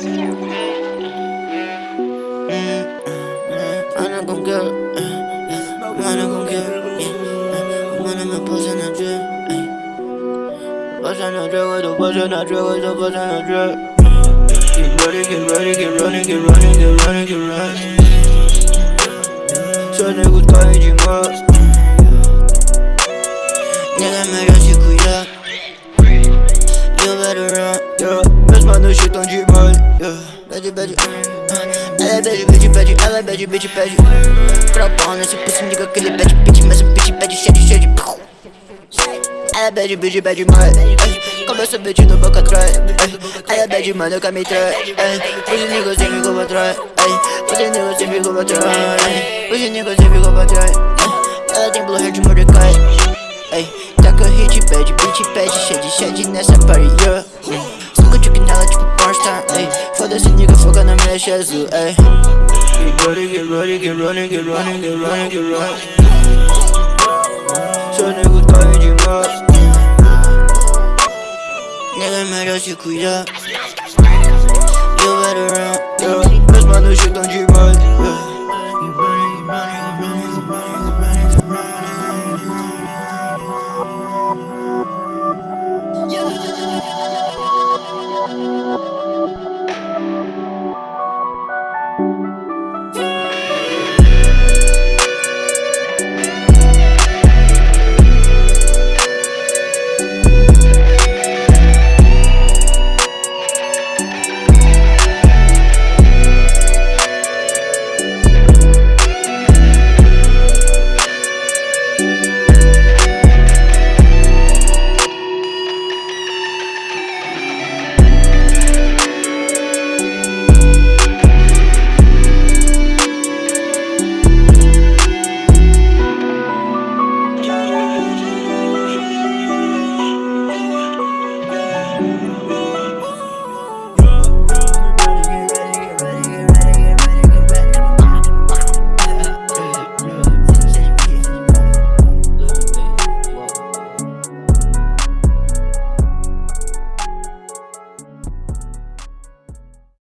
I'm not gon' get. I'm not gon' get it. When I'm a person, I drip. Person, I drip with the person, I drip with the person, I drip. Keep running, keep running, keep running, keep running, keep running, keep running. So niggas calling you mobs. Nigga, me don't you cuidar. You better run, yeah. Mesmo no shit on G-Boy. Bad, bad, ela é bad, bad, bad, ela é bad, bad, bad. Propão nesse pussy nigga que ele bad, bitch Mas o bitch bad, cheio de, cheio de Ela é bad, bad, bad, mas Começa bitch no boca atrás Ela é bad, mano, que me trai Pussy nigga sempre pra trás Pussy nigga sempre pra trás Pussy nigga sempre pra trás Ela tem blue hair de Mordecai Taca hit, bad, bitch, pede Cheio de shed nessa party, yeah ey Foda-se, nigga, foca na mecha azul, ey Get ready, get ready, get running, get running, get running, get running. Seu nego tá demais Nega merece cuidar You better run,